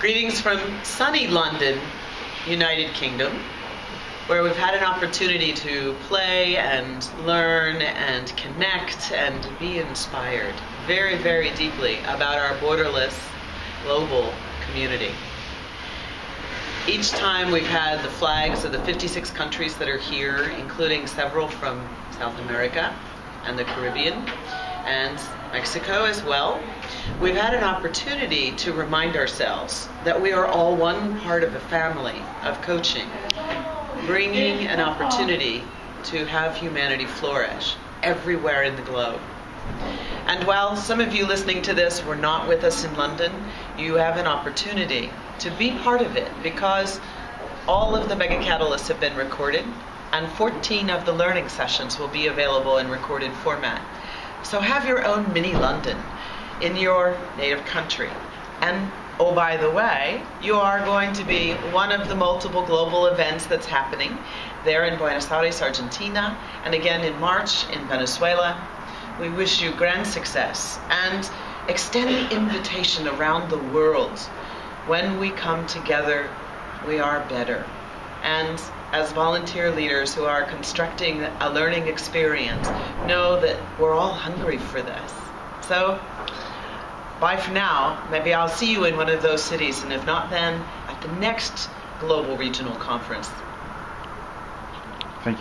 Greetings from sunny London, United Kingdom, where we've had an opportunity to play and learn and connect and be inspired very, very deeply about our borderless global community. Each time we've had the flags of the 56 countries that are here, including several from South America and the Caribbean, and Mexico as well, we've had an opportunity to remind ourselves that we are all one part of a family of coaching, bringing an opportunity to have humanity flourish everywhere in the globe. And while some of you listening to this were not with us in London, you have an opportunity to be part of it because all of the Mega Catalysts have been recorded and 14 of the learning sessions will be available in recorded format. So have your own mini London in your native country. And oh, by the way, you are going to be one of the multiple global events that's happening there in Buenos Aires, Argentina, and again in March in Venezuela. We wish you grand success and extend the invitation around the world. When we come together, we are better. And as volunteer leaders who are constructing a learning experience know that we're all hungry for this. So, bye for now. Maybe I'll see you in one of those cities, and if not then, at the next Global Regional Conference